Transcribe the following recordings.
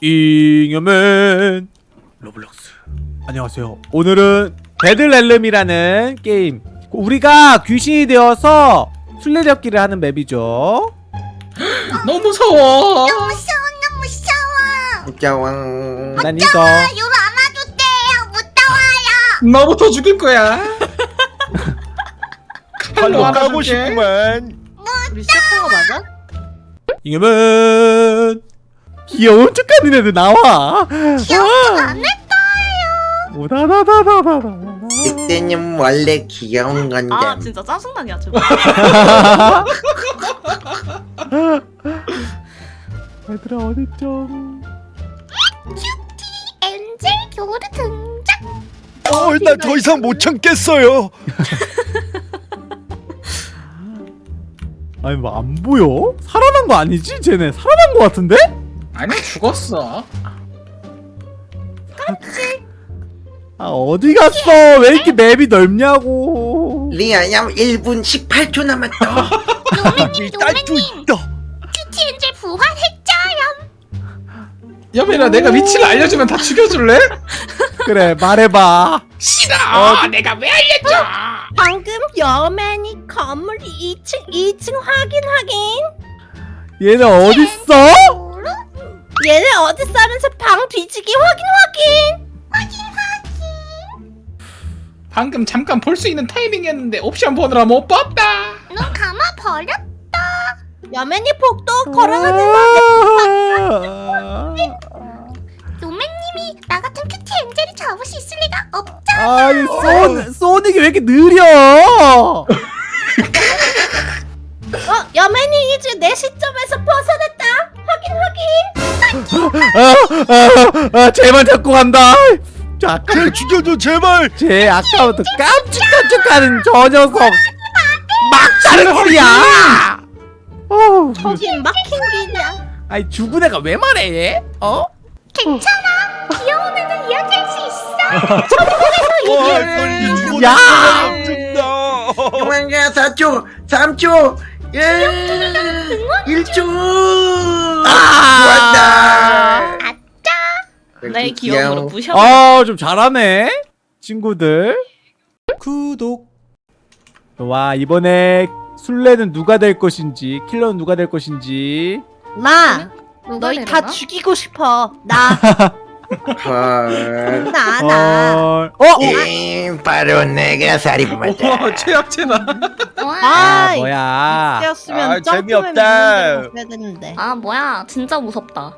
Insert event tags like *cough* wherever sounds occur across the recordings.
잉여맨. 로블록스. 안녕하세요. 오늘은 데들렐름이라는 게임. 우리가 귀신이 되어서 술래잡기를 하는 맵이죠. *gasps* 너무 무서워. 너무 무서워 너무 무서워. 짜왕 난 이거. 아 요로 안아줬대요. 무서워요. 너부터 죽일 거야. *laughs* 칼로 가고 알아줄게. 싶구만. 우리 시작한 거 맞아? 잉여맨 귀여운 척하는 애들 나와. 안 했어요. 오다다다다다다 늑대님 원래 귀여운 건데 아 진짜 짜증나냐 저거 *laughs* 얘들아 어딨죠? 엔젤 교르 등장. 어, 나더 이상 못 참겠어요. *laughs* 아니 뭐 안 보여? 살아난 거 아니지? 쟤네 살아난 거 같은데? 아니 죽었어. 아 어디 갔어? 왜 이렇게 맵이 넓냐고 리아야 1분 18초 남았다 노매님 *laughs* 노매님 큐티 엔젤 부활했죠요 여민아 내가 위치를 알려주면 다 죽여줄래? *laughs* 그래 말해봐 싫어. 내가 왜 알려줘? 방금 여맨이 건물 2층 2층 확인 확인 얘네 어딨어? 얘네 어디 싸면서 방 뒤지기? 확인 확인! 방금 잠깐 볼 수 있는 타이밍이었는데 옵션 보느라 못 봤다. 눈 감아 버렸 여맨이 복도 걸어가는 아, 노매님이 나 같은 큐티 엔젤을 잡을 수 있을 리가 없 아니 소, 소닉이 왜 이렇게 느려? 어 여맨이 이제 내 시점에서 벗어났다 확인 확인 아, 아, 아, 쟤만 잡고 간다. 저 아까 쟤 죽여줘 제발! 쟤 아까부터 깜찍깜찍하는 저 녀석. 막다른 소리야! 어우, 저긴 막힌 길이야. 아니 죽은 애가 왜 말해 얘? 어? 괜찮아? 귀여운 애는 이야기할 수 있어. 와 소리 죽었다 야! 죽다 도망가 4초 3초 1 1초 아! 좋았다. 내 기억으로 부셔 아, 좀 잘하네. 친구들. 구독. 와, 이번에 술래는 누가 될 것인지, 킬러는 누가 될 것인지. 나. 너희 다 죽이고 싶어. 나 *laughs* 헐 나, 나. 어, 어? 음, 바로 내가 살인마다 와 최악체나. 와. 아, 아, 뭐야. 이때였으면 아, 재미없다. 아 뭐야 진짜 무섭다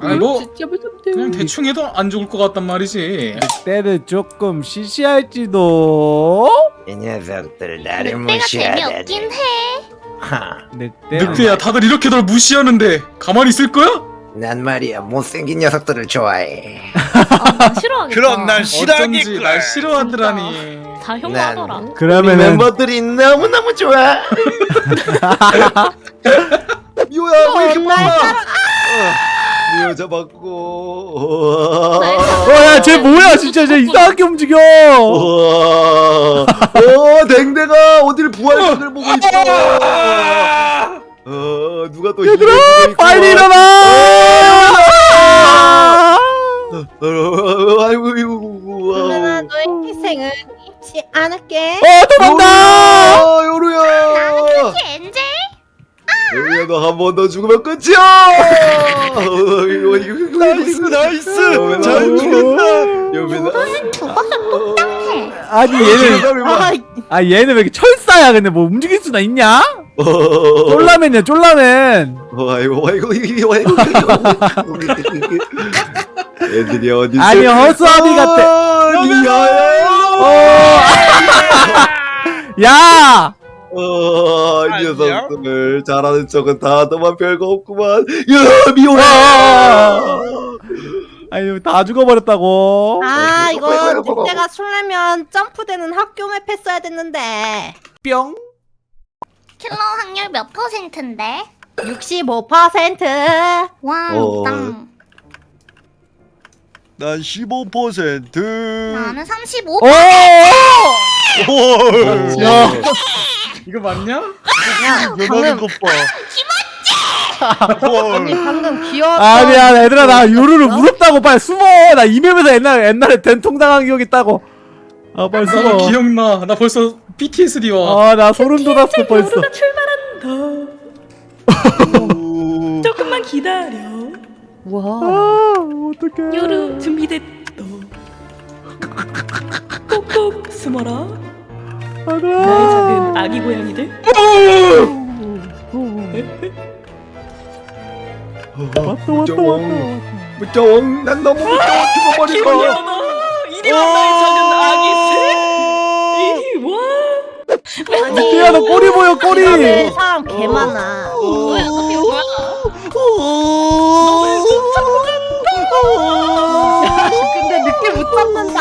아니 뭐 진짜 무섭대. 그냥 대충 해도 안 죽을 것 같단 말이지. 때는 조금 시시할지도. 이 녀석들 나를 늑대가 무시하다니 재미없긴 해 하, 늑대. 늑대야 다들 이렇게 널 무시하는데 가만히 있을 거야? 난 말이야 못생긴 녀석들을 좋아해. 아난 싫어하겠다. 그럼 난 어쩐지 날 싫어하더라니. 다 혐오하더라. 우리 그러면은 멤버들이 너무너무 좋아. *laughs* 미호야 왜 이렇게 빨라? 미호 잡았고. 어, 야, 쟤 뭐야, 진짜, 쟤 이상하게 움직여. 우와. 어 댕댕아 어디를 부활각을 보고 있어 어 누가 또 얘들아, 빨리 일어나. 어, 아이고 이거 누나 우와 너의 희생을 잊지 않을게. 어, 도망가. 요루야 엔젤 요루야 너 한 번 더 죽으면 끝이야 *laughs* 나이스 나이스 잘 죽였다 여민아 똑당해 아니, 얘는. 아, 아, 얘는 왜 이렇게 철사야? 근데 뭐 움직일 수나 있냐? 쫄라맨이야, 쫄라맨. 어, 아이고 아이고 이거 아이고 *laughs* 애들이 어디 아니, 허수아비 같아. 리아야 어. *laughs* 야! 어, 이 녀석들 잘하는 척은 다 너만 별거 없구만 야 미호야 아니, 다 죽어버렸다고. 아 이거. 늑대가 술래면 점프되는 학교 맵 했어야 됐는데. 뿅. 킬러 확률 몇 퍼센트인데 65%. 와 어. 땅. 난 15% 나는 35 오! 헐 야. 이거 맞냐? 야, 방금 것 봐 아니 방금 귀여웠던 아니야 얘들아 나 요루루 뭐야? 무섭다고 빨리 숨어 나 이맵에서 옛날 옛날에 된통 당한 기억 있다고 아 빨리 나도 숨어 기억나. 나 벌써 BTS리 와. 아나 소름 돋았어 벌써 출발한다. *laughs* 조금만 기다려. 와아 어떡해 요루 준비됐다. 꼭꼭 숨어라. 나의 작은 아기 고양이들. 왔다 왔다 왔다 무정왕 난 너무 무서워 죽어버릴 기분이 거야 나의 작은 아기 새. 이리 와. 늑대야 너 꼬리 보여 꼬리 사람 개 많아 뭐야? 어떻게 뭐야? 근데 늦게 못 잡는다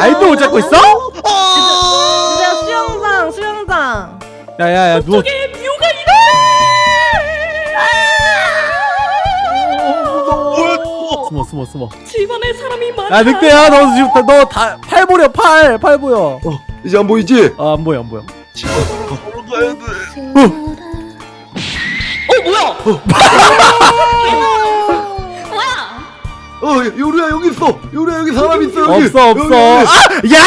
아이도 못 잡고 있어? 그냥 수영장 수영장 야야야 누워 숨어 숨어 집안에 사람이 많아. 야 늑대야 너 지금 너다팔 보여 팔 팔 보여 이제 안 보이지? 아 안 보여 안 보여 걸어가야 돼어 뭐야? 뭐야? 어 요루야 여기 있어 요루야 여기 사람 있어 여기 없어 여기, 없어 여기. 아! 야!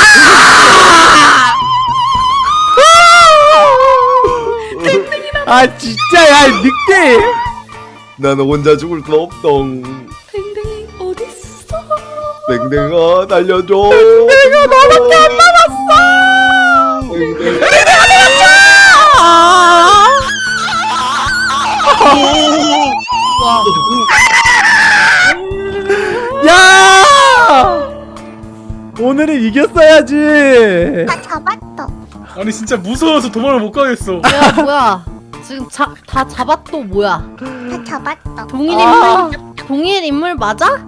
아 진짜 야 늑대 나는 혼자 죽을 수 없동 댕댕이 어딨어? 땡땡아 날려줘 땡땡아 너밖에 안 남았어 야! 오늘은 이겼어야지. 다 잡았어. 아니 진짜 무서워서 도망을 못 가겠어. 야 뭐야 지금 자, 다 잡았또 뭐야 다 잡았어. 동일 아. 동일 인물 맞아?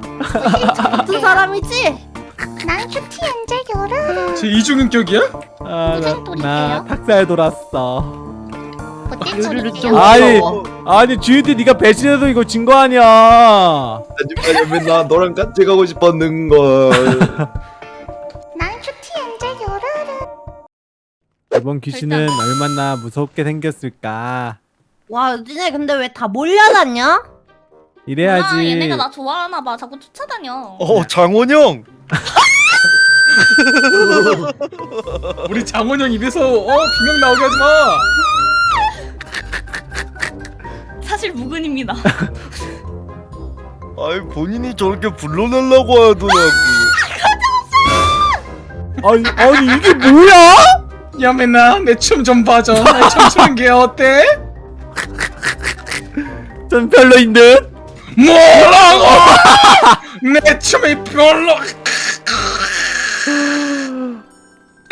같은 사람이지? 난 큐티 엔젤 요루. 제 이중인격이야? 아, 나? 나 닭살 돌았어. 요루를 소리예요? 좀 아니. 아니 GUT 네가 배신해도 이거 진 거 아니야. 하지만 맨날 너랑 같이 가고 싶었는걸 *laughs* 난 큐티 엔젤 요루. 이번 귀신은 얼마나 무섭게 생겼을까. 와 니네 근데 왜 다 몰려다녀? 이래야지. 아, 얘네가 나 좋아하나 봐. 자꾸 쫓아다녀. 어 장원영 *laughs* 우리 장원영 입에서 어 비명 나오게 하지 마. 사실 무근입니다. *laughs* 아이 본인이 저렇게 불러내려고 하더라고 아니, 아니 이게 뭐야? 야 맨날 내춤 좀 봐줘. 내 춤추는 게 어때? 전 별로인 듯. 뭐라고? *laughs* 내 춤이 별로.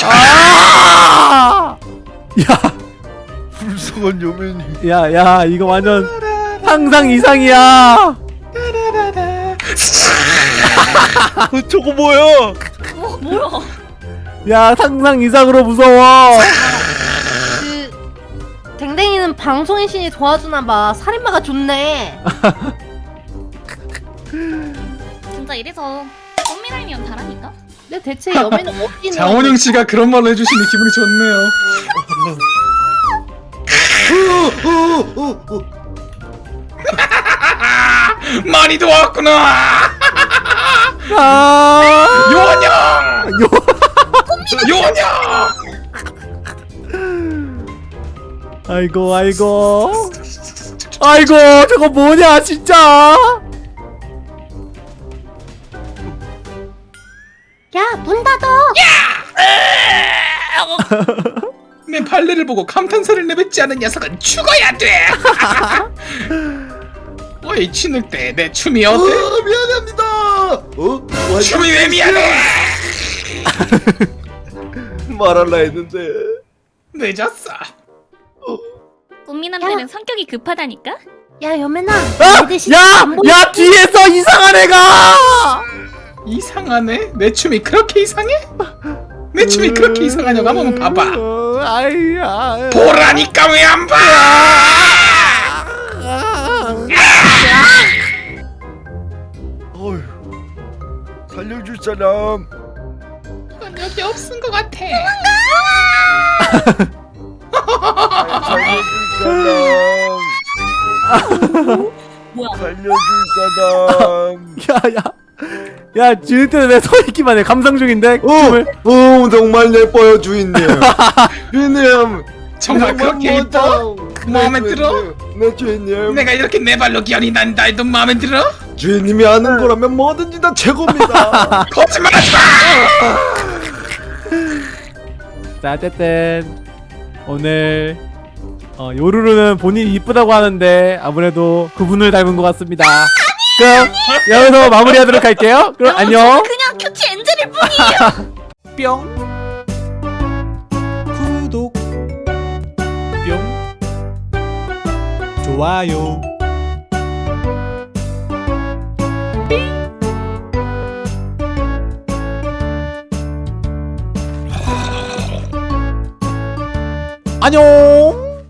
아! 야, 불쌍한 여맨이 야, 야, 이거 완전 상상 이상이야. 어, 저거 뭐야 뭐 뭐야? 야, 상상 이상으로 무서워. 그 댕댕이는 방송인 신이 도와주나봐 살인마가 좋네 *laughs* 진짜 이래서 꽃미남이면 잘하니까. 근데 대체 여맨은 *laughs* 어디 있는 장원영 씨가 그런 말로 해주시니 기분이 좋네요. *laughs* 많이 도왔구나. 아, 요원영. 요, 요원영. 아이고, 아이고. 아이고, 저거 뭐냐, 진짜. 내 발레를 보고 감탄사를 내뱉지 않은 녀석은 죽어야 돼. *laughs* 어이 치늑대 내 춤이 어, 어때? 미안합니다 어? 와, 춤이 왜 미안해? *laughs* 말할라 했는데 어? 늦었어. 꽃미남 들은 성격이 급하다니까. 야 여맨아 아! 내 야! 안 보여. 야, 뒤에서 이상한 애가! 이상하네? 내 춤이 그렇게 이상해? 내 춤이 그렇게 이상하냐고 한번 봐봐. 어, 아이야. 보라니까 왜 안 봐? 어휴 살려줄 사람 그건 여기 없은 것 같아. *laughs* 살려줄 사람 뭐야? 살려줄 사람. 야야 야 지은태는 왜서 있기만 해? 감상 중인데? 어, 춤을? 어 정말 예뻐요 주인님. *laughs* 주인님 정말 그렇게 예뻐? 마음에 들어? 네 주인님. 내가 이렇게 네 발로 기어이 난다 해도 마음에 들어? 주인님이 하는 거라면 뭐든지 다 최고입니다. *laughs* 거짓말하지 마! *laughs* 자 어쨌든 오늘 어, 요루루는 본인이 이쁘다고 하는데 아무래도 그분을 닮은 것 같습니다 그럼 여기서 마무리하도록 할게요. 그럼 안녕. 그냥 큐티 엔젤일 뿐이에요. *laughs* 뿅. 구독. 뿅. 좋아요. 안녕